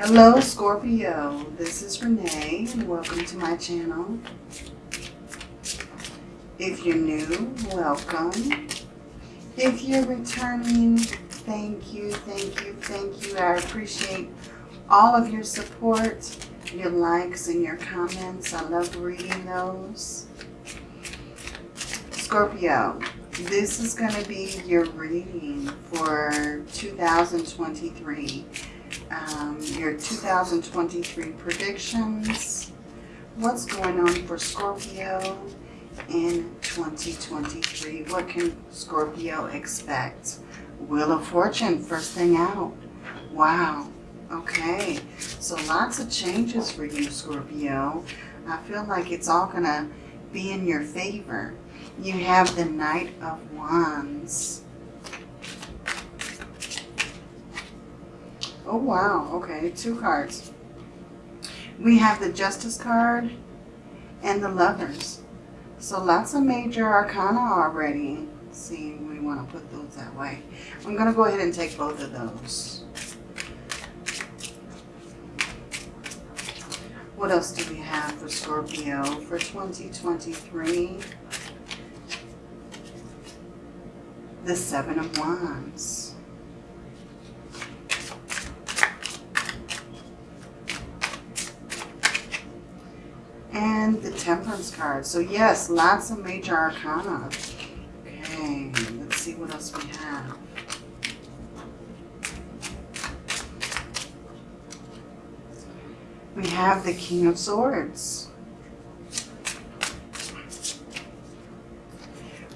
Hello Scorpio, this is Renee and welcome to my channel. If you're new, welcome. If you're returning, thank you, thank you, thank you. I appreciate all of your support, your likes and your comments. I love reading those. Scorpio, this is going to be your reading for 2023 um, your 2023 predictions. What's going on for Scorpio in 2023? What can Scorpio expect? Wheel of Fortune, first thing out. Wow. Okay. So lots of changes for you, Scorpio. I feel like it's all going to be in your favor. You have the Knight of Wands. Oh, wow. Okay, two cards. We have the Justice card and the Lovers. So lots of major arcana already. Let's see, we want to put those that way. I'm going to go ahead and take both of those. What else do we have for Scorpio for 2023? The Seven of Wands. And the Temperance card. So yes, lots of major arcana. Okay, let's see what else we have. We have the King of Swords.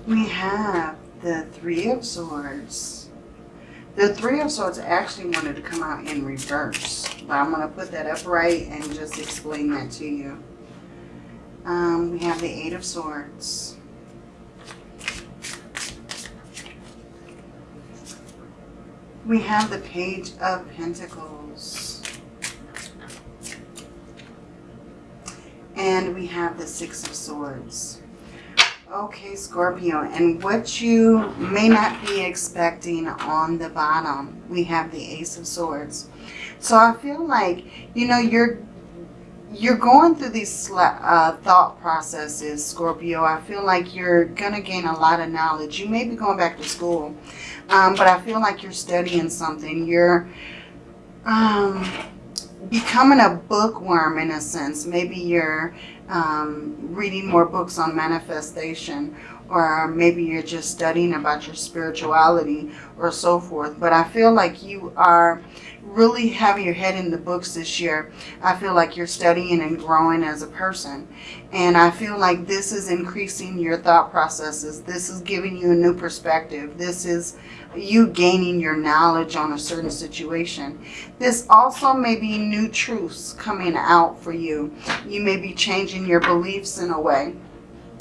We have the Three of Swords. The Three of Swords actually wanted to come out in reverse, but I'm going to put that upright and just explain that to you. Um, we have the Eight of Swords. We have the Page of Pentacles. And we have the Six of Swords. Okay, Scorpio, and what you may not be expecting on the bottom, we have the Ace of Swords. So I feel like, you know, you're you're going through these uh, thought processes, Scorpio. I feel like you're going to gain a lot of knowledge. You may be going back to school, um, but I feel like you're studying something. You're um, becoming a bookworm in a sense. Maybe you're um, reading more books on manifestation or maybe you're just studying about your spirituality or so forth. But I feel like you are really having your head in the books this year. I feel like you're studying and growing as a person. And I feel like this is increasing your thought processes. This is giving you a new perspective. This is you gaining your knowledge on a certain situation. This also may be new truths coming out for you. You may be changing your beliefs in a way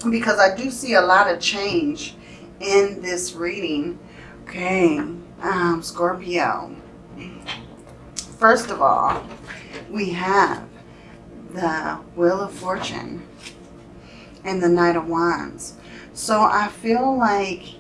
because I do see a lot of change in this reading. Okay, um, Scorpio. First of all, we have the Wheel of Fortune and the Knight of Wands. So I feel like,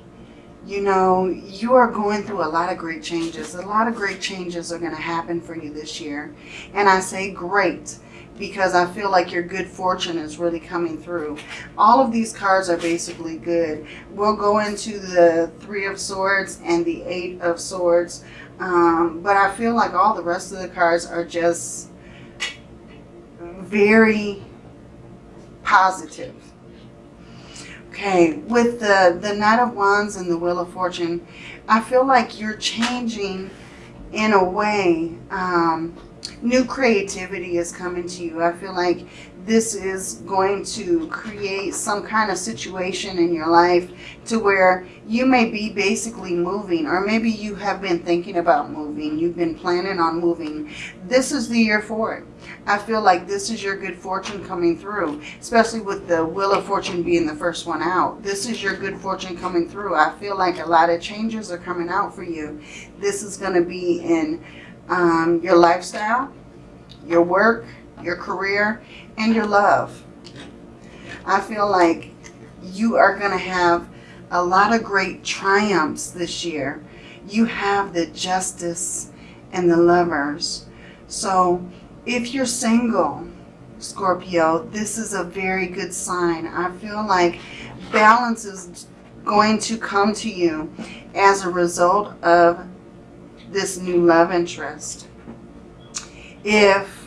you know, you are going through a lot of great changes. A lot of great changes are going to happen for you this year. And I say great because I feel like your good fortune is really coming through. All of these cards are basically good. We'll go into the Three of Swords and the Eight of Swords. Um, but I feel like all the rest of the cards are just very positive. Okay, with the, the Knight of Wands and the Wheel of Fortune, I feel like you're changing in a way um, new creativity is coming to you. I feel like this is going to create some kind of situation in your life to where you may be basically moving or maybe you have been thinking about moving. You've been planning on moving. This is the year for it. I feel like this is your good fortune coming through, especially with the Wheel of Fortune being the first one out. This is your good fortune coming through. I feel like a lot of changes are coming out for you. This is going to be in um, your lifestyle, your work, your career, and your love. I feel like you are going to have a lot of great triumphs this year. You have the justice and the lovers. So if you're single, Scorpio, this is a very good sign. I feel like balance is going to come to you as a result of this new love interest. If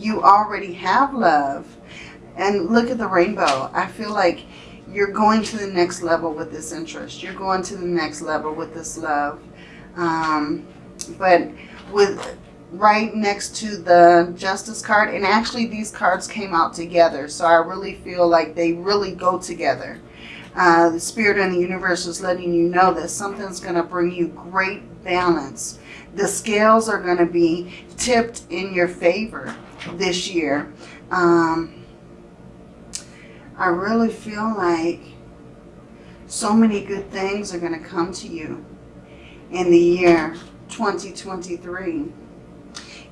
you already have love, and look at the rainbow, I feel like you're going to the next level with this interest. You're going to the next level with this love. Um, but with right next to the justice card and actually these cards came out together so I really feel like they really go together uh, the spirit and the universe is letting you know that something's going to bring you great balance the scales are going to be tipped in your favor this year um, I really feel like so many good things are going to come to you in the year 2023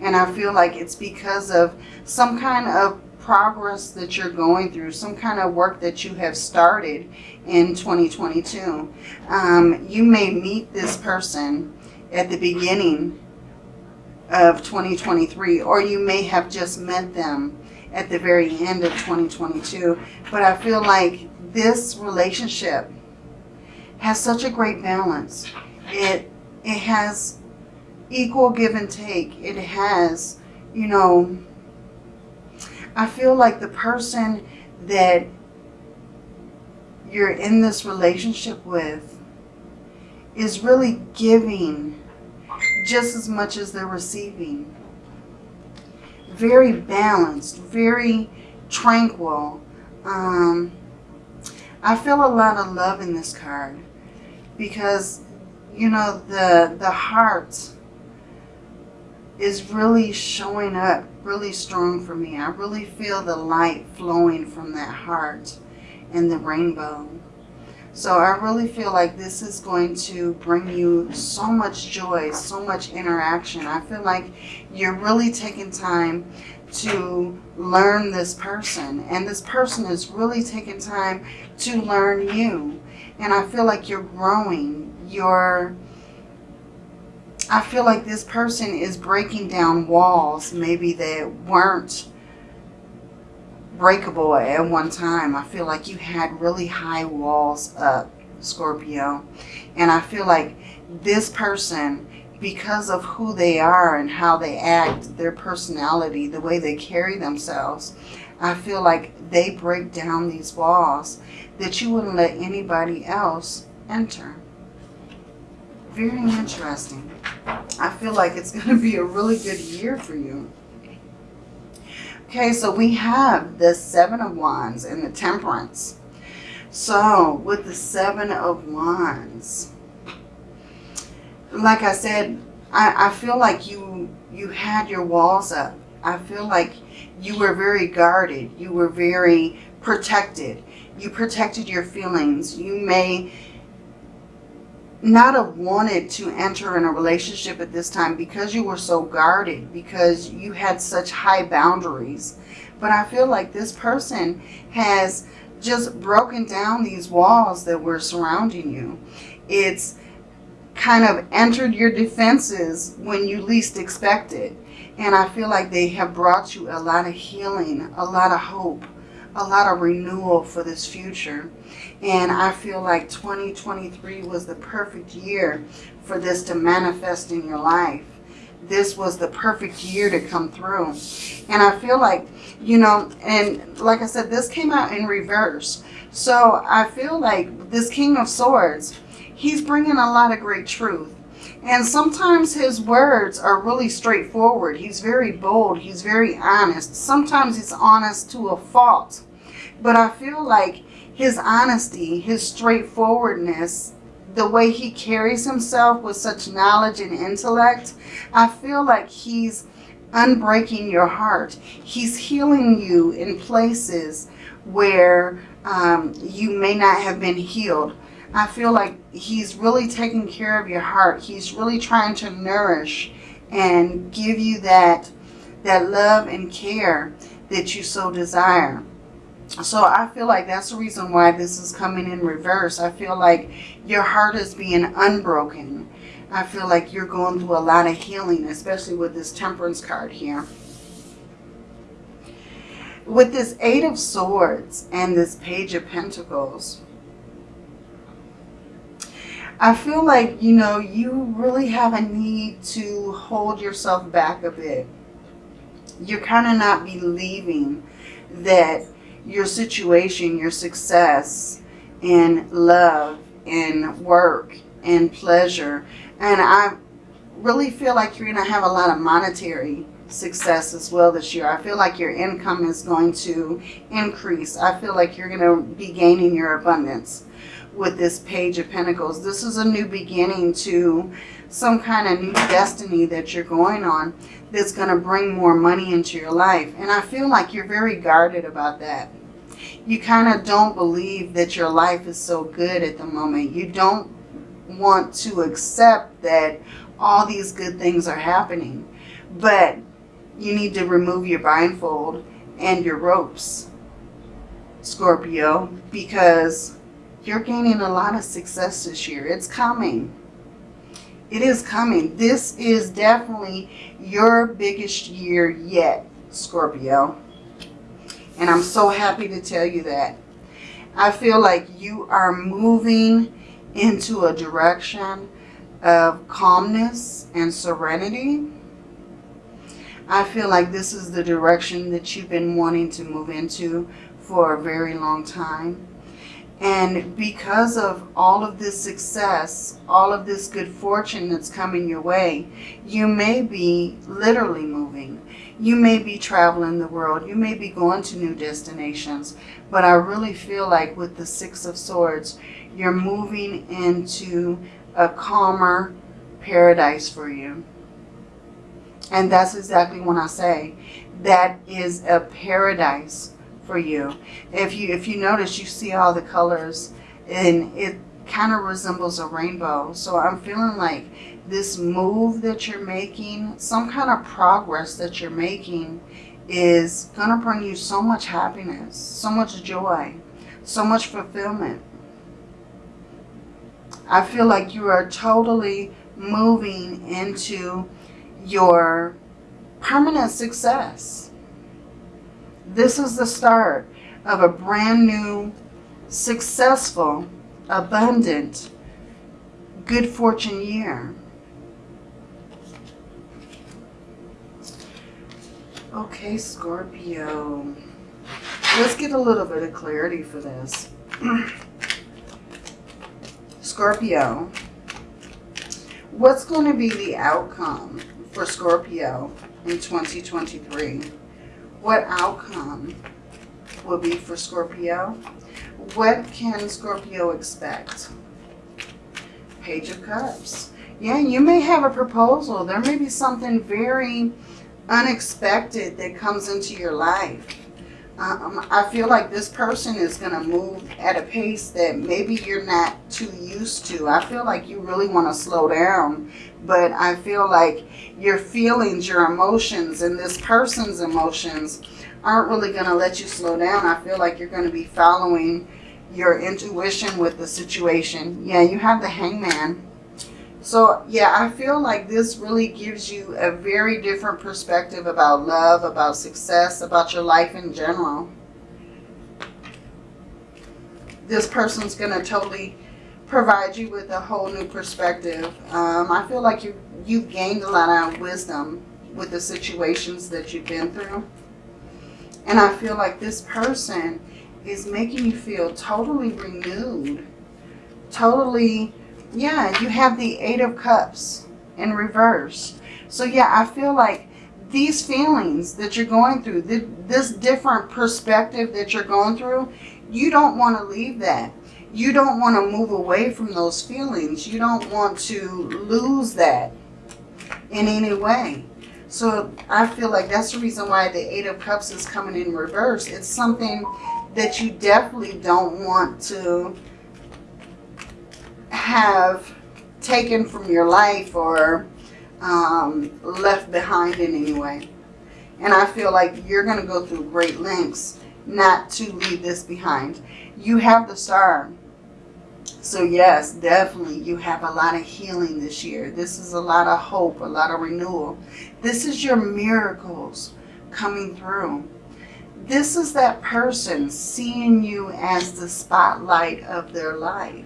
and I feel like it's because of some kind of progress that you're going through, some kind of work that you have started in 2022. Um, you may meet this person at the beginning of 2023, or you may have just met them at the very end of 2022. But I feel like this relationship has such a great balance. It, it has equal give and take. It has, you know, I feel like the person that you're in this relationship with is really giving just as much as they're receiving. Very balanced, very tranquil. Um, I feel a lot of love in this card because, you know, the, the heart is really showing up really strong for me. I really feel the light flowing from that heart and the rainbow. So I really feel like this is going to bring you so much joy, so much interaction. I feel like you're really taking time to learn this person. And this person is really taking time to learn you. And I feel like you're growing. You're I feel like this person is breaking down walls maybe that weren't breakable at one time. I feel like you had really high walls up, Scorpio. And I feel like this person, because of who they are and how they act, their personality, the way they carry themselves, I feel like they break down these walls that you wouldn't let anybody else enter. Very interesting. I feel like it's going to be a really good year for you. Okay, so we have the Seven of Wands and the Temperance. So, with the Seven of Wands, like I said, I, I feel like you, you had your walls up. I feel like you were very guarded. You were very protected. You protected your feelings. You may not have wanted to enter in a relationship at this time because you were so guarded, because you had such high boundaries. But I feel like this person has just broken down these walls that were surrounding you. It's kind of entered your defenses when you least expect it. And I feel like they have brought you a lot of healing, a lot of hope, a lot of renewal for this future. And I feel like 2023 was the perfect year for this to manifest in your life. This was the perfect year to come through. And I feel like, you know, and like I said, this came out in reverse. So I feel like this King of Swords, he's bringing a lot of great truth. And sometimes his words are really straightforward. He's very bold. He's very honest. Sometimes he's honest to a fault. But I feel like his honesty, his straightforwardness, the way he carries himself with such knowledge and intellect, I feel like he's unbreaking your heart. He's healing you in places where um, you may not have been healed. I feel like he's really taking care of your heart. He's really trying to nourish and give you that, that love and care that you so desire. So I feel like that's the reason why this is coming in reverse. I feel like your heart is being unbroken. I feel like you're going through a lot of healing, especially with this temperance card here. With this Eight of Swords and this Page of Pentacles, I feel like, you know, you really have a need to hold yourself back a bit. You're kind of not believing that your situation, your success in love, in work, in pleasure, and I really feel like you're going to have a lot of monetary success as well this year. I feel like your income is going to increase. I feel like you're going to be gaining your abundance with this Page of Pentacles. This is a new beginning to some kind of new destiny that you're going on that's going to bring more money into your life. And I feel like you're very guarded about that. You kind of don't believe that your life is so good at the moment. You don't want to accept that all these good things are happening. But you need to remove your blindfold and your ropes, Scorpio, because you're gaining a lot of success this year. It's coming. It is coming. This is definitely your biggest year yet, Scorpio. And I'm so happy to tell you that. I feel like you are moving into a direction of calmness and serenity. I feel like this is the direction that you've been wanting to move into for a very long time. And because of all of this success, all of this good fortune that's coming your way, you may be literally moving. You may be traveling the world. You may be going to new destinations. But I really feel like with the Six of Swords, you're moving into a calmer paradise for you. And that's exactly what I say. That is a paradise for you. If you if you notice, you see all the colors and it kind of resembles a rainbow. So I'm feeling like this move that you're making, some kind of progress that you're making is going to bring you so much happiness, so much joy, so much fulfillment. I feel like you are totally moving into your permanent success. This is the start of a brand new, successful, abundant, good fortune year. Okay, Scorpio. Let's get a little bit of clarity for this. Scorpio, what's going to be the outcome for Scorpio in 2023? what outcome will be for Scorpio. What can Scorpio expect? Page of Cups. Yeah, you may have a proposal. There may be something very unexpected that comes into your life. Um, I feel like this person is going to move at a pace that maybe you're not too used to. I feel like you really want to slow down, but I feel like your feelings, your emotions, and this person's emotions aren't really going to let you slow down. I feel like you're going to be following your intuition with the situation. Yeah, you have the hangman. So yeah, I feel like this really gives you a very different perspective about love, about success, about your life in general. This person's going to totally provide you with a whole new perspective. Um, I feel like you, you've gained a lot of wisdom with the situations that you've been through. And I feel like this person is making you feel totally renewed, totally yeah, you have the Eight of Cups in reverse. So yeah, I feel like these feelings that you're going through, this different perspective that you're going through, you don't want to leave that. You don't want to move away from those feelings. You don't want to lose that in any way. So I feel like that's the reason why the Eight of Cups is coming in reverse. It's something that you definitely don't want to have taken from your life or um, left behind in any way. And I feel like you're going to go through great lengths not to leave this behind. You have the star. So yes, definitely you have a lot of healing this year. This is a lot of hope, a lot of renewal. This is your miracles coming through. This is that person seeing you as the spotlight of their life.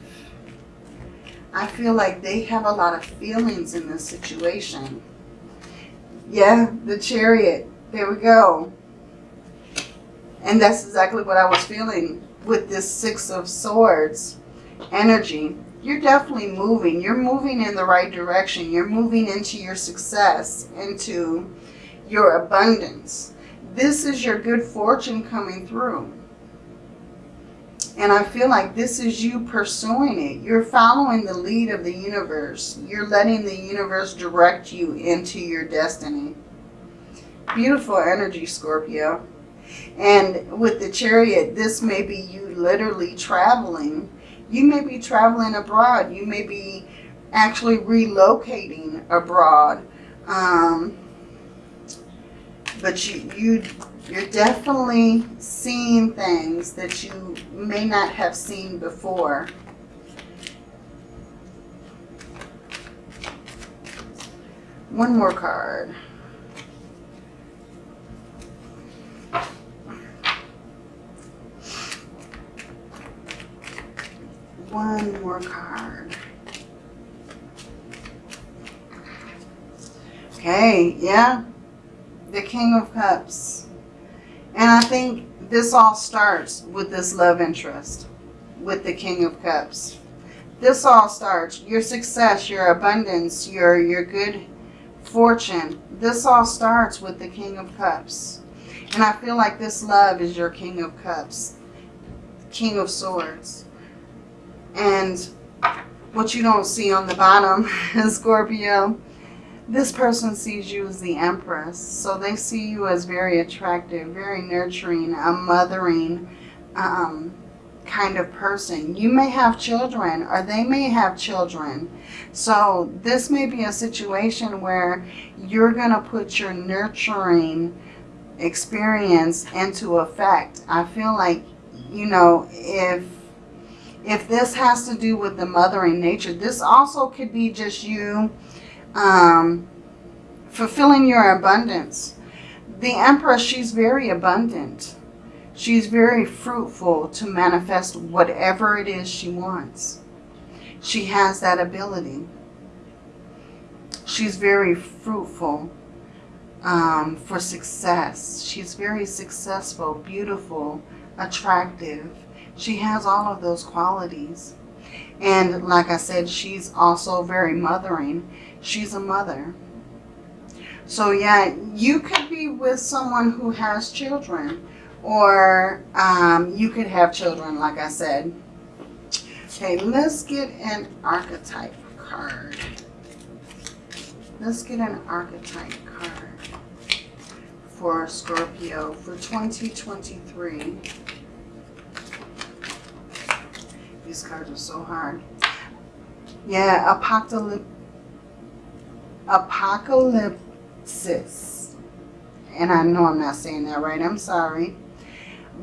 I feel like they have a lot of feelings in this situation. Yeah, the chariot. There we go. And that's exactly what I was feeling with this Six of Swords energy. You're definitely moving. You're moving in the right direction. You're moving into your success, into your abundance. This is your good fortune coming through. And I feel like this is you pursuing it. You're following the lead of the universe. You're letting the universe direct you into your destiny. Beautiful energy, Scorpio. And with the chariot, this may be you literally traveling. You may be traveling abroad. You may be actually relocating abroad. Um, but you, you, you're definitely seeing things that you may not have seen before. One more card. One more card. Okay, yeah. The King of Cups. And I think this all starts with this love interest. With the King of Cups. This all starts. Your success, your abundance, your, your good fortune. This all starts with the King of Cups. And I feel like this love is your King of Cups. King of Swords. And what you don't see on the bottom, is Scorpio, this person sees you as the Empress. So they see you as very attractive, very nurturing, a mothering um, kind of person. You may have children or they may have children. So this may be a situation where you're going to put your nurturing experience into effect. I feel like, you know, if if this has to do with the mothering nature, this also could be just you um, fulfilling your abundance. The Empress, she's very abundant. She's very fruitful to manifest whatever it is she wants. She has that ability. She's very fruitful um, for success. She's very successful, beautiful, attractive. She has all of those qualities. And like I said, she's also very mothering. She's a mother. So yeah, you could be with someone who has children. Or um, you could have children, like I said. Okay, let's get an archetype card. Let's get an archetype card for Scorpio for 2023. These cards are so hard. Yeah, apocalypse, apocalypsis. And I know I'm not saying that right. I'm sorry.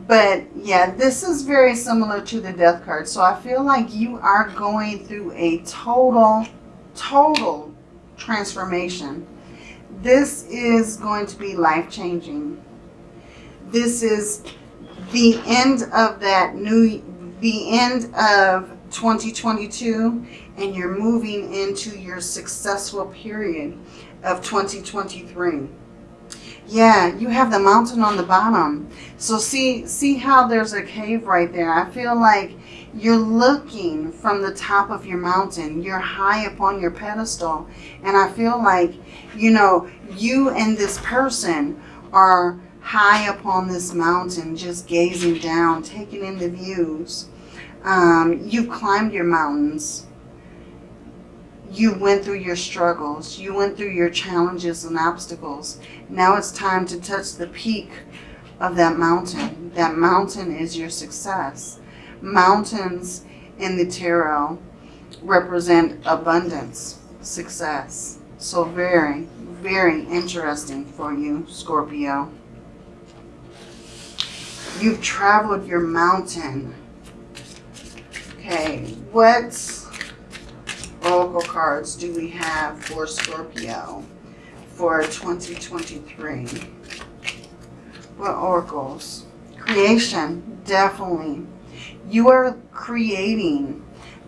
But yeah, this is very similar to the death card. So I feel like you are going through a total, total transformation. This is going to be life-changing. This is the end of that new the end of 2022 and you're moving into your successful period of 2023. Yeah, you have the mountain on the bottom. So see, see how there's a cave right there. I feel like you're looking from the top of your mountain. You're high up on your pedestal. And I feel like, you know, you and this person are high up on this mountain, just gazing down, taking in the views. Um, you've climbed your mountains. You went through your struggles. You went through your challenges and obstacles. Now it's time to touch the peak of that mountain. That mountain is your success. Mountains in the tarot represent abundance, success. So very, very interesting for you, Scorpio. You've traveled your mountain. Okay, what oracle cards do we have for Scorpio for 2023? What oracles? Creation, definitely. You are creating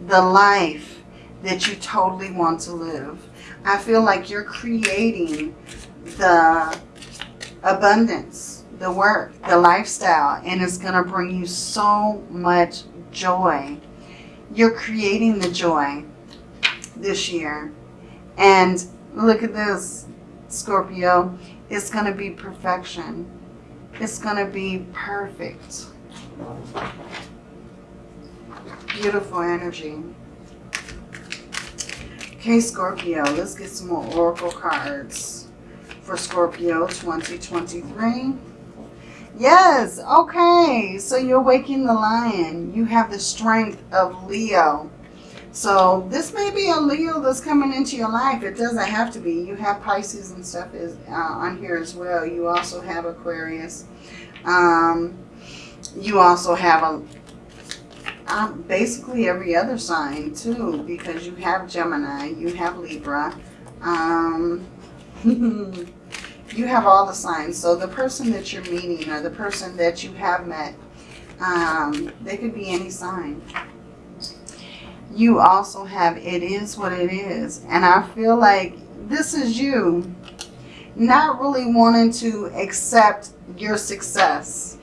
the life that you totally want to live. I feel like you're creating the abundance, the work, the lifestyle, and it's going to bring you so much joy. You're creating the joy this year. And look at this, Scorpio. It's going to be perfection. It's going to be perfect. Beautiful energy. Okay, Scorpio, let's get some more Oracle cards for Scorpio 2023. Yes, okay. So you're waking the lion. You have the strength of Leo. So this may be a Leo that's coming into your life. It doesn't have to be. You have Pisces and stuff is uh, on here as well. You also have Aquarius. Um, you also have a um, basically every other sign too because you have Gemini, you have Libra. Um, you have all the signs. So the person that you're meeting or the person that you have met, um, they could be any sign. You also have it is what it is. And I feel like this is you not really wanting to accept your success.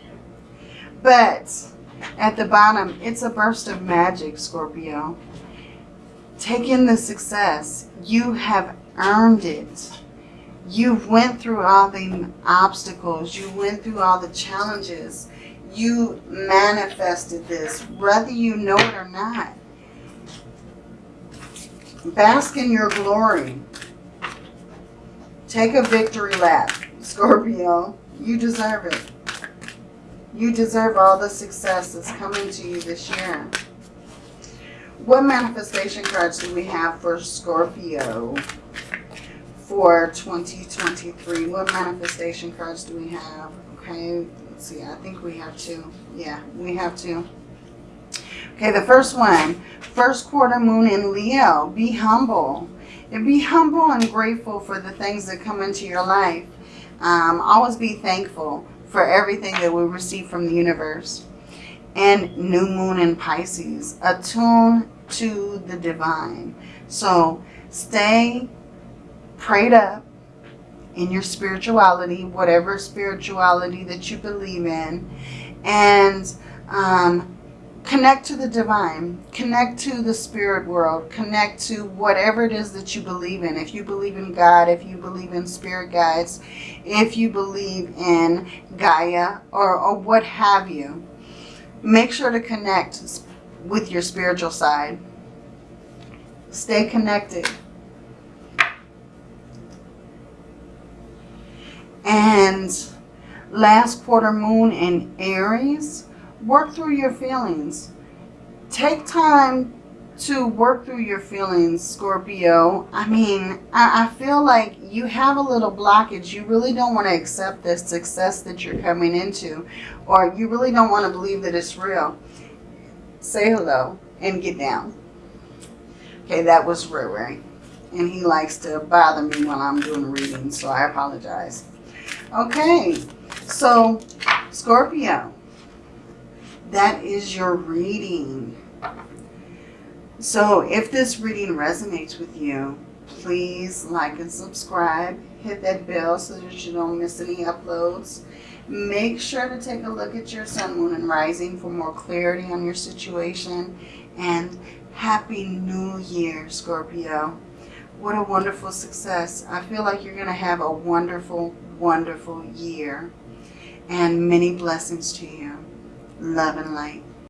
But at the bottom, it's a burst of magic, Scorpio. Take in the success. You have earned it. You went through all the obstacles. You went through all the challenges. You manifested this, whether you know it or not. Bask in your glory. Take a victory lap, Scorpio. You deserve it. You deserve all the success that's coming to you this year. What manifestation cards do we have for Scorpio for 2023? What manifestation cards do we have? Okay, let's see. I think we have two. Yeah, we have two. Okay, the first one, first quarter moon in Leo. Be humble. And be humble and grateful for the things that come into your life. Um, always be thankful for everything that we receive from the universe. And new moon in Pisces. Attune to the divine. So stay prayed up in your spirituality, whatever spirituality that you believe in. And um, connect to the divine. Connect to the spirit world. Connect to whatever it is that you believe in. If you believe in God, if you believe in spirit guides, if you believe in Gaia or, or what have you. Make sure to connect with your spiritual side. Stay connected. And last quarter moon in Aries, work through your feelings. Take time to work through your feelings, Scorpio. I mean, I, I, feel like you have a little blockage. You really don't want to accept this success that you're coming into. Or you really don't want to believe that it's real. Say hello and get down. Okay, that was Riri. And he likes to bother me while I'm doing readings, so I apologize. Okay, so Scorpio, that is your reading. So if this reading resonates with you, please like and subscribe. Hit that bell so that you don't miss any uploads. Make sure to take a look at your sun, moon, and rising for more clarity on your situation. And Happy New Year, Scorpio. What a wonderful success. I feel like you're going to have a wonderful, wonderful year. And many blessings to you. Love and light.